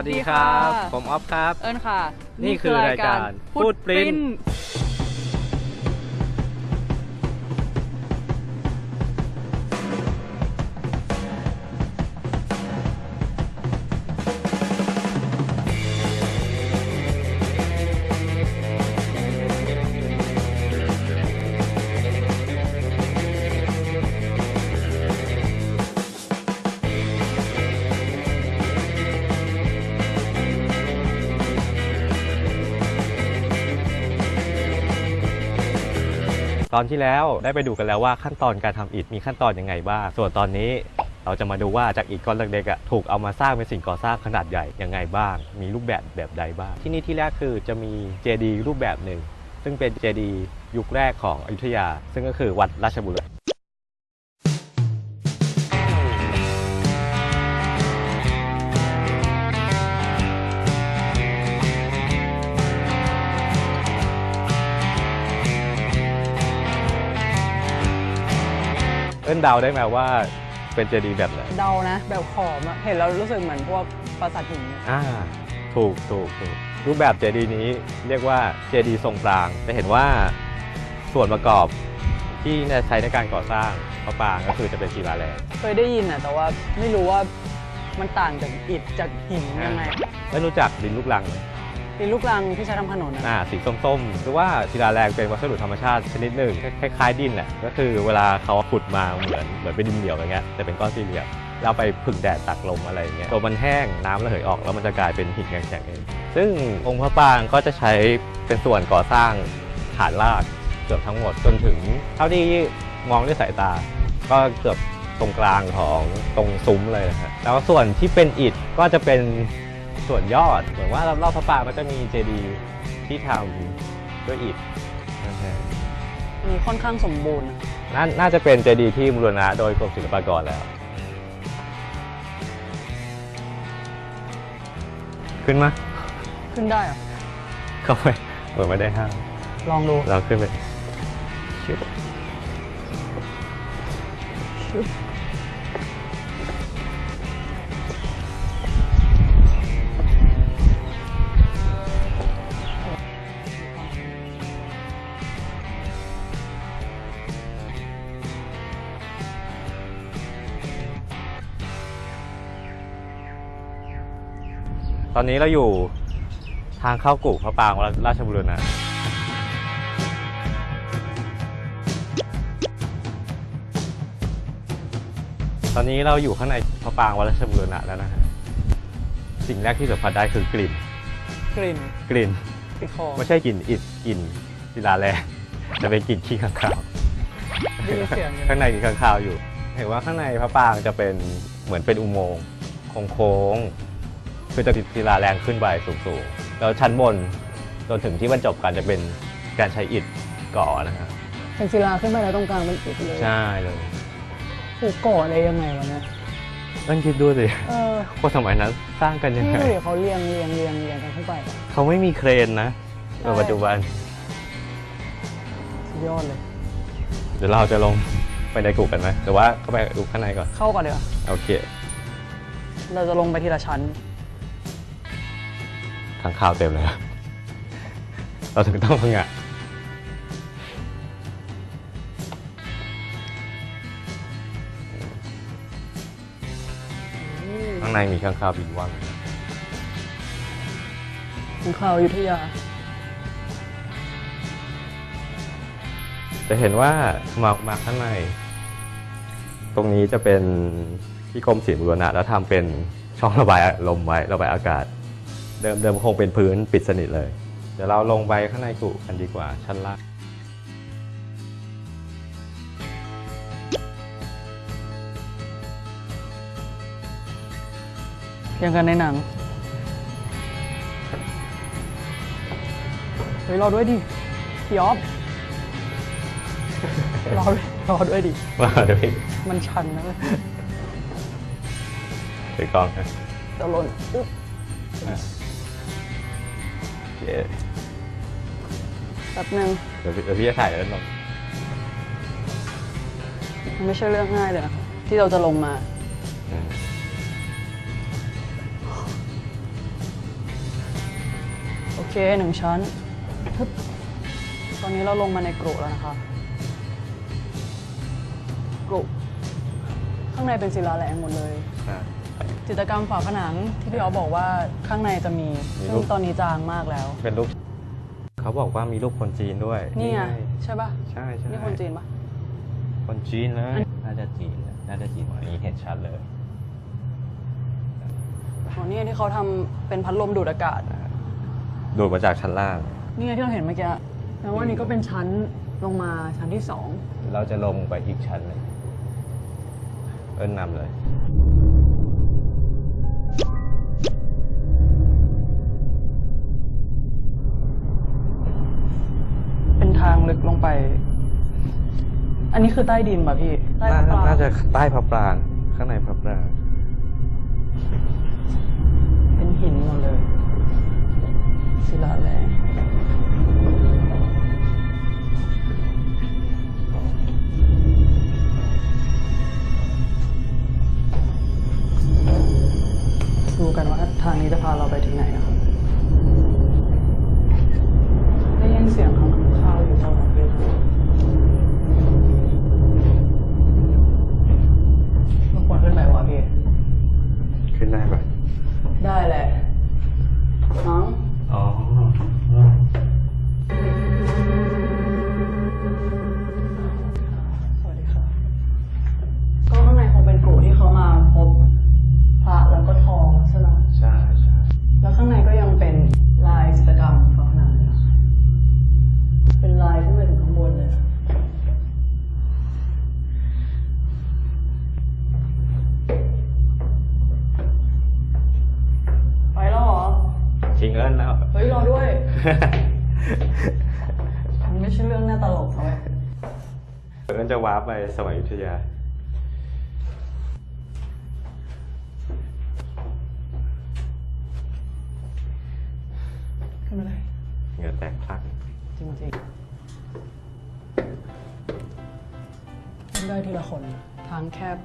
วัสดีครับค่ะผมออฟครับ เอิญค่ะ นี่คือรายการ Footprint ตอนที่แล้วได้ไปดูกันแล้วว่าขั้นตอนการทำอิฐมีขั้นตอนยังไงบ้าง ส่วนตอนนี้เราจะมาดูว่าจากอิฐก้อนเล็กๆถูกเอามาสร้างเป็นสิ่งก่อสร้างขนาดใหญ่ยังไงบ้าง มีรูปแบบแบบใดบ้าง ที่นี่ที่แรกคือจะมีเจดีย์รูปแบบหนึ่งซึ่งเป็นเจดีย์ยุคแรกของอยุธยา ซึ่งก็คือวัดราชบุรณะ อิ้นเดาได้ไหมว่าเป็นเจดีย์แบบไหนเดานะ แบบขอมอะเห็นแล้วรู้สึกเหมือนพวกปราสาทหินเนี่ยอ่าถูกถูกถูกรูปแบบเจดีย์นี้เรียกว่าเจดีย์ทรงปรางจะเห็นว่าส่วนประกอบที่ใช้ในการก่อสร้างพระปรางก็คือจะเป็นศิลาแรงเคยได้ยินอะแต่ว่าไม่รู้ว่ามันต่างจากอิฐจากหินยังไง แล้วรู้จักดินลูกรังไหม เป็นลูกรังที่ใช้ทำขนนอะอ่าสีส้มๆหรือว่าศิลาแรงเป็นวัสดุธรรมชาติชนิดหนึ่งคล้ายๆดินแหละก็คือเวลาเขาขุดมาเหมือนเหมือนเป็นดินเหนียวอย่างเงี้ยแต่เป็นก้อนสี่เหลี่ยมแล้วไปผึ่งแดดตักลมอะไรอย่างเงี้ยตัวมันแห้งน้ำระเหยออกแล้วมันจะกลายเป็นหินแข็งๆเองซึ่งองค์พระปางก็จะใช้เป็นส่วนก่อสร้างฐานรากเกือบทั้งหมดจนถึง เท่าที่มองด้วยสายตา ก็เกือบตรงกลางของตรงซุ้มเลยนะฮะแล้วส่วนที่เป็นอิฐก็จะเป็น ส่วนยอด เหมือนว่ารอบๆพระปรางมันจะมีเจดีย์ที่ทำด้วยอิฐนะฮะมีค่อนข้างสมบูรณ์อะนาน่าจะเป็นเจดีย์ที่บูรณะโดยกรมศิลปากรแล้ว ขึ้นมาขึ้นได้เหรอะเข้าไปเหมือนไม่ได้ห้ามลองดูเราขึ้นไปชึบชึบ ตอนนี้เราอยู่ทางเข้ากู่พระปรางวัดราชบุรณะตอนนี้เราอยู่ข้างในพระปรางวัดราชบุรณะแล้วนะฮะสิ่งแรกที่สัมผัสได้คือกลิ่น กลิ่นกลิ่นติดคอไม่ใช่กลิ่นอิฐกลิ่นศิลาแรงแต่เป็นกลิ่นขี้ข้างคาวได้ยินเสียงอยู่ข้างในมีข้างคาวอยู่ เห็นว่าข้างในพระปรางจะเป็นเหมือนเป็นอุโมงค์โค้งๆ คือจะติดศิลาแรงขึ้นไปสูงๆแล้วชั้นบนจนถึงที่บรรจบกันจะเป็นการใช้อิฐก่อนะฮะเป็นศิลาขึ้นไปแล้วตรงกลางเป็นอิฐเลยใช่เลยถูกก่ออะไรยังไงวะเนี่ยต้องคิดดูสิเออว่าสมัยนั้นสร้างกันยังนี่ไงดูดิเขาเรียงเรียงเรียงเรียงกันขึ้นไปอะเขาไม่มีเครนนะในปัจจุบันสุดยอดเลย เดี๋ยวเราจะลงไปในกูกันไหมหรือว่าเข้าไปดูข้างในก่อน เข้าก่อนเดี๋ยวาโอเค เราจะลงไปทีละชั้น ทางข่าวเต็มเลยครับเราถึงต้องพังงะข้างในมีข้างข่าวบินว่างของข่าวอยุธยา จะเห็นว่ามามาข้างใน ตรงนี้จะเป็นที่กรมศิลป์บุรณะแล้วทำเป็นช่องระบายลมไว้ระบายอากาศ เดิมเดิมคงเป็นพื้นปิดสนิทเลย เดี๋ยวเราลงไปข้างในกุกันดีกว่าชั้นล่างยังกันในหนัง เฮ้ย รอด้วยดิพี่ออฟรอด้วยรอด้วยดิว่าเดี๋ยวพี่มันชันนะเว้ยถือกล้องนะจะหล่นอุ๊บโอเค แป๊บนึงเดี๋ยวพี่เดี๋ยวพี่จะถ่ายแล้วลงมันไม่ใช่เรื่องง่ายเลยนะที่เราจะลงมา อืมเคหนึ่งชั้นทึบตอนนี้เราลงมาในกรุแล้วนะคะกรุข้างในเป็นศิลาแรงหมดเลย จิตรกรรมฝาผนังที่พี่อ๋อฟบอกว่าข้างในจะมีมีซึ่รูงป ตอนนี้จางมากแล้ว เป็นรูปเขาบอกว่ามีรูปคนจีนด้วยนี่ไงงใช่ปะใช่ใช่นี่คนจีนปะคนจีนเลยน่าจะจีนนะน่าจะจีนอันนี้เห็นชัดเลยอ๋อนี่ไงที่เขาทำเป็นพัดลมดูดอากาศ ดูดมาจากชั้นล่าง นี่ไงที่เราเห็นเมื่อกี้แปลว่านี่ก็เป็นชั้นลงมาชั้นที่สองเราจะลงไปอีกชั้นหนึ่งเอิ้นนำเลย ทางลึกลงไป อันนี้คือใต้ดินป่ะพี่ ใต้น่าปลาน่าจะใต้พระปรางข้างในพระปรางเป็นหินหมดเลยศิลาแรง มันไม่ใช่เรื่องน่าตลกเท่าไหร่เอิ้นจะวาร์ปไปสมัยอยุธยาขึ้นมาเลยเหงื่อแตกพลักจริงๆขึ้นได้ทีละคน ทางแคบ